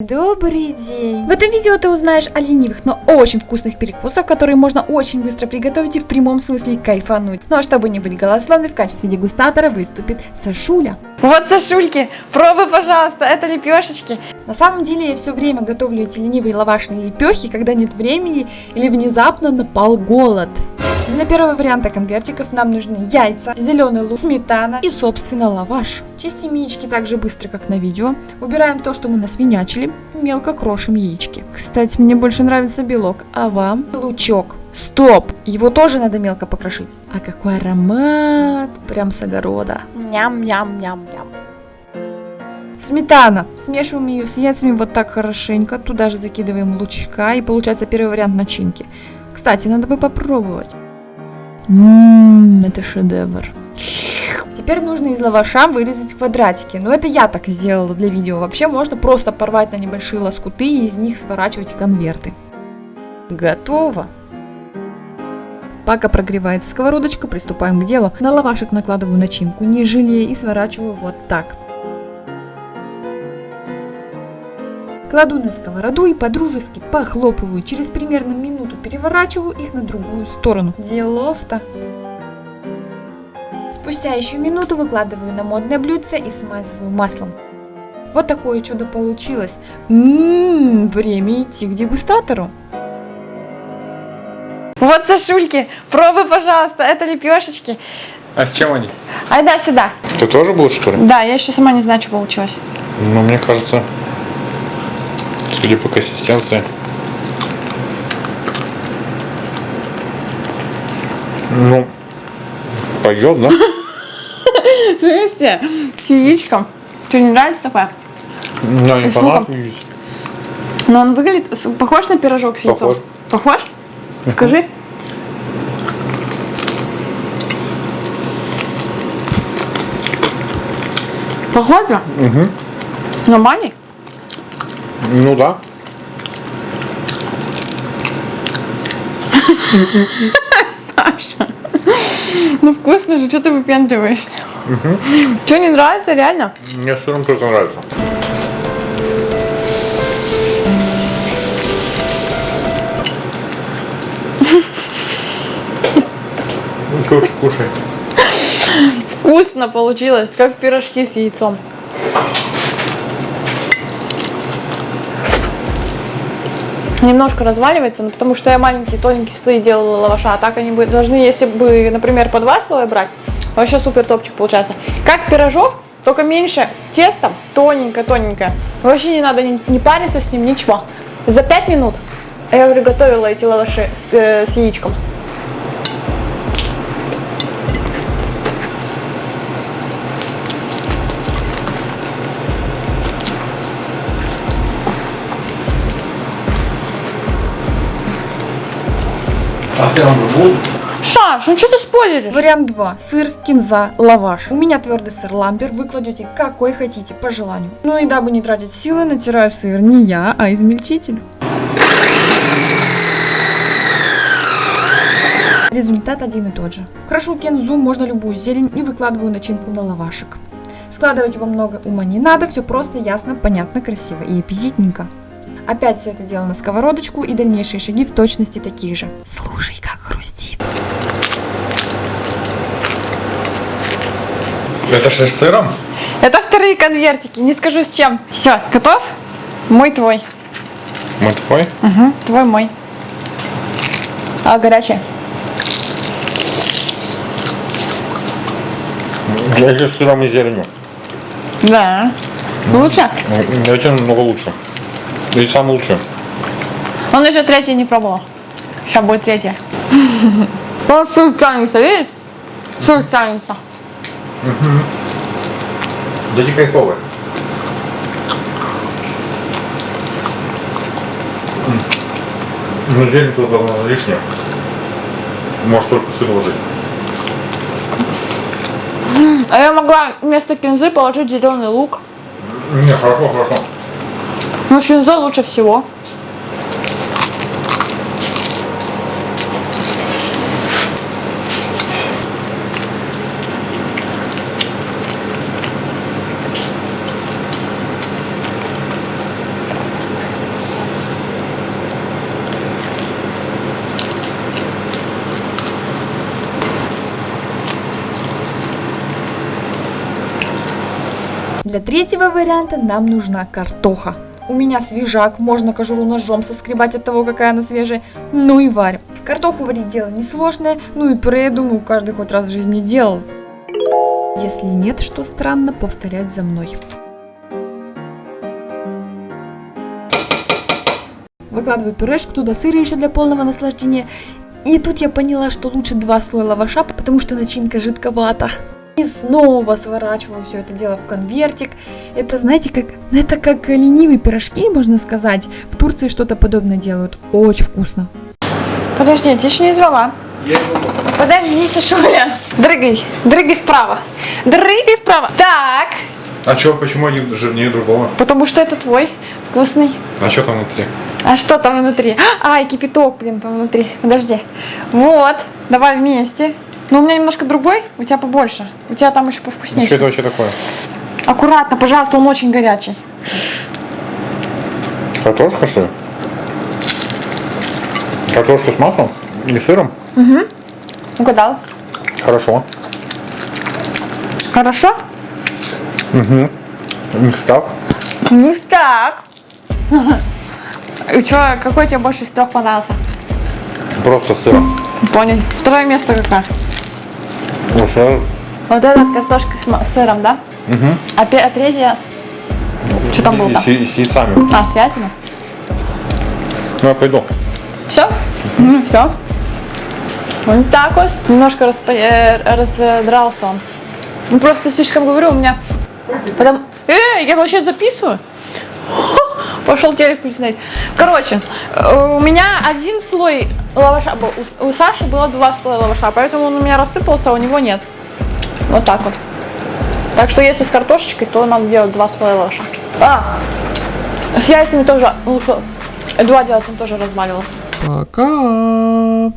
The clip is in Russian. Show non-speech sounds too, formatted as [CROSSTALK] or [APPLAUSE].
Добрый день! В этом видео ты узнаешь о ленивых, но очень вкусных перекусах, которые можно очень быстро приготовить и в прямом смысле кайфануть. Ну а чтобы не быть голословной, в качестве дегустатора выступит Сашуля. Вот, Сашульки, пробуй, пожалуйста, это лепешечки. На самом деле я все время готовлю эти ленивые лавашные лепехи, когда нет времени или внезапно напал голод. Для первого варианта конвертиков нам нужны яйца, зеленый лук, сметана и, собственно, лаваш. Чистим яички так же быстро, как на видео. Убираем то, что мы насвинячили. Мелко крошим яички. Кстати, мне больше нравится белок, а вам? Лучок. Стоп! Его тоже надо мелко покрошить. А какой аромат! Прям с огорода. Ням-ням-ням-ням. Сметана. Смешиваем ее с яйцами вот так хорошенько. Туда же закидываем лучка. И получается первый вариант начинки. Кстати, надо бы попробовать. Ммм, это шедевр. Теперь нужно из лаваша вырезать квадратики. Но это я так сделала для видео. Вообще можно просто порвать на небольшие лоскуты и из них сворачивать конверты. Готово. Пока прогревается сковородочка, приступаем к делу. На лавашек накладываю начинку, не жалея, и сворачиваю вот так. Кладу на сковороду и подружески похлопываю. Через примерно минуту переворачиваю их на другую сторону. Делов-то. Спустя еще минуту выкладываю на модное блюдце и смазываю маслом. Вот такое чудо получилось. Ммм, время идти к дегустатору. Вот, Сашульки, пробуй, пожалуйста, это лепешечки. А с чем они? Айда сюда. Ты тоже будешь, что ли? Да, я еще сама не знаю, что получилось. Ну, мне кажется, судя по консистенции. Ну, пойдет, да? Слышите, с яичком. Что, не нравится такое? Ну, не понадобились. Но он выглядит похож на пирожок с яйцом? Похож. Похож? Скажи. Похоже? Угу. Мани? Ну да. [LAUGHS] Саша. [LAUGHS] Ну вкусно же, что ты выпендриваешься? Что, не нравится, реально? Мне сыром только нравится. [LAUGHS] Кушай, кушай. Вкусно получилось, как пирожки с яйцом. Немножко разваливается, но потому что я маленькие тоненькие слои делала лаваша, а так они бы должны, если бы, например, по два слоя брать, вообще супер топчик получается. Как пирожок, только меньше теста, тоненькое-тоненькое. Вообще не надо не, париться с ним, ничего. За 5 минут я приготовила эти лаваши с, э, с яичком. Саш, ну что ты спойлеришь? Вариант 2. Сыр, кинза, лаваш. У меня твердый сыр ламбер, вы кладете какой хотите, по желанию. Ну и дабы не тратить силы, натираю сыр не я, а измельчитель. Результат один и тот же. Крошу кинзу, можно любую зелень и выкладываю начинку на лавашек. Складывать его много ума не надо, все просто, ясно, понятно, красиво и аппетитненько. Опять все это дело на сковородочку и дальнейшие шаги в точности такие же. Слушай, как хрустит. Это же с сыром? Это вторые конвертики, не скажу с чем. Все, готов? Мой твой. Мы твой? Угу, твой мой. А, горячий. Я еще с сыром и зеленью. Да. Лучше? Эти намного лучше. И самый лучший. Он еще третий не пробовал. Сейчас будет третья. [LAUGHS] Он сыр тянется, видишь? Сыр тянется. Да эти кайфовые. Ну, зелень тут давно лишняя. Может только сыр ложить. А я могла вместо кинзы положить зеленый лук. Не, хорошо, хорошо. Ну, Но шинзо лучше всего. Для третьего варианта нам нужна картоха. У меня свежак, можно кожуру ножом соскребать от того, какая она свежая. Ну и варим. Картоху варить дело несложное, ну и пюре, я думаю, каждый хоть раз в жизни делал. Если нет, что странно, повторять за мной. Выкладываю пюрешку, туда сыр еще для полного наслаждения. И тут я поняла, что лучше два слоя лаваша, потому что начинка жидковата. И снова сворачиваю все это дело в конвертик. Это, знаете, как, ну, это как ленивые пирожки, можно сказать. В Турции что-то подобное делают. Очень вкусно. Подожди, я тебя еще не звала. Подожди, Сашуля. Дрыгай, дрыгай вправо. Дрыгай вправо. Так, А чё, почему один жирнее другого? потому что это твой вкусный. А что там внутри? А что там внутри? А, и кипяток, блин, там внутри. Подожди. Вот, давай вместе. Но у меня немножко другой, у тебя побольше. У тебя там еще Что повкуснее. это вообще такое? Аккуратно, пожалуйста, он очень горячий. Картошка, что ли? Картошка с маслом и сыром? Угадал. Хорошо. Хорошо? Ништяк. Ну так. И что, какой тебе больше из трех понравился? Просто с сыром. Понял. Второе место какое? Уже Вот этот картошка с, с сыром, да? Угу. А, а третья? Что там было там? с, с яйцами. А, святина? Ну, я пойду. Все? все. Вот так вот. Немножко распо- э, раздрался он. Ну, просто слишком говорю, у меня... Потом... Эй, я вообще записываю? Пошел телек включить. Короче, э, у меня один слой лаваша был. У, у Саши было два слоя лаваша, поэтому он у меня рассыпался, а у него нет. Вот так вот. Так что если с картошечкой, то надо делать два слоя лаваша. А, с яйцами тоже лучше. Два делать он тоже разваливался. Пока.